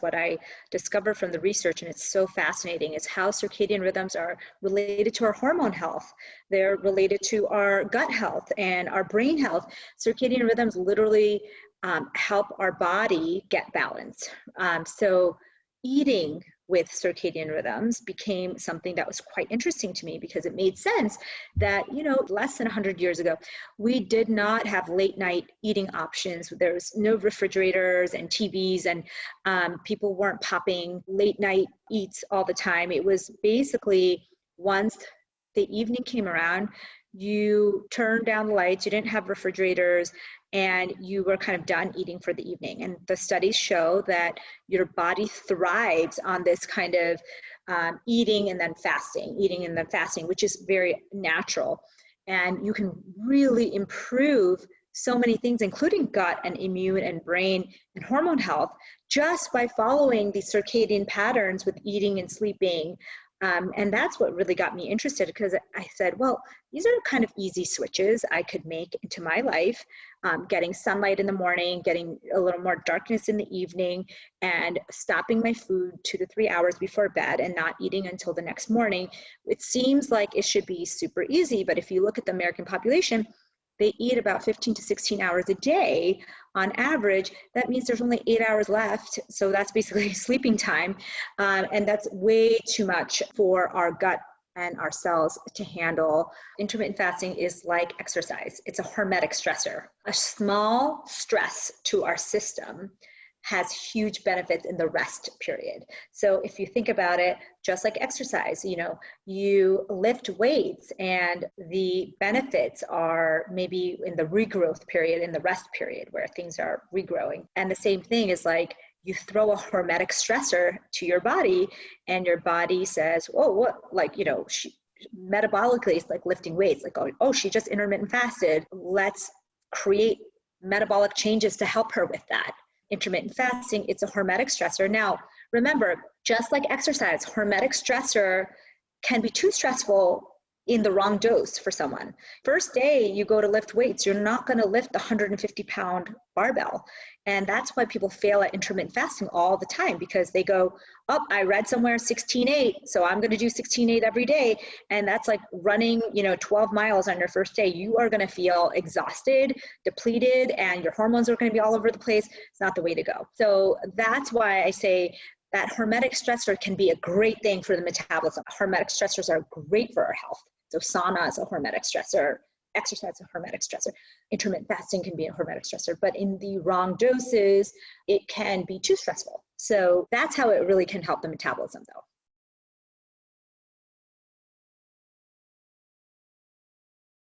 What I discovered from the research, and it's so fascinating, is how circadian rhythms are related to our hormone health. They're related to our gut health and our brain health. Circadian rhythms literally um, help our body get balance. Um, so, eating with circadian rhythms became something that was quite interesting to me because it made sense that you know less than 100 years ago we did not have late night eating options. There was no refrigerators and tvs and um, people weren't popping late night eats all the time. It was basically once the evening came around you turned down the lights you didn't have refrigerators and you were kind of done eating for the evening. And the studies show that your body thrives on this kind of um, eating and then fasting, eating and then fasting, which is very natural. And you can really improve so many things, including gut and immune and brain and hormone health, just by following these circadian patterns with eating and sleeping, um, and that's what really got me interested because I said, well, these are kind of easy switches I could make into my life. Um, getting sunlight in the morning, getting a little more darkness in the evening, and stopping my food two to three hours before bed and not eating until the next morning. It seems like it should be super easy, but if you look at the American population, they eat about 15 to 16 hours a day on average. That means there's only eight hours left. So that's basically sleeping time. Um, and that's way too much for our gut and our cells to handle. Intermittent fasting is like exercise, it's a hormetic stressor. A small stress to our system has huge benefits in the rest period. So if you think about it, just like exercise, you know, you lift weights and the benefits are maybe in the regrowth period, in the rest period where things are regrowing. And the same thing is like you throw a hormetic stressor to your body and your body says, oh, what, like, you know, she, metabolically it's like lifting weights, like, oh, oh, she just intermittent fasted. Let's create metabolic changes to help her with that intermittent fasting, it's a hormetic stressor. Now, remember, just like exercise, hormetic stressor can be too stressful in the wrong dose for someone. First day you go to lift weights, you're not going to lift the 150 pound barbell. And that's why people fail at intermittent fasting all the time because they go, oh, I read somewhere 16.8, so I'm going to do 16.8 every day. And that's like running, you know, 12 miles on your first day. You are going to feel exhausted, depleted, and your hormones are going to be all over the place. It's not the way to go. So that's why I say that hormetic stressor can be a great thing for the metabolism. Hormetic stressors are great for our health. So sauna is a hormetic stressor, exercise is a hormetic stressor, intermittent fasting can be a hormetic stressor, but in the wrong doses, it can be too stressful. So that's how it really can help the metabolism though.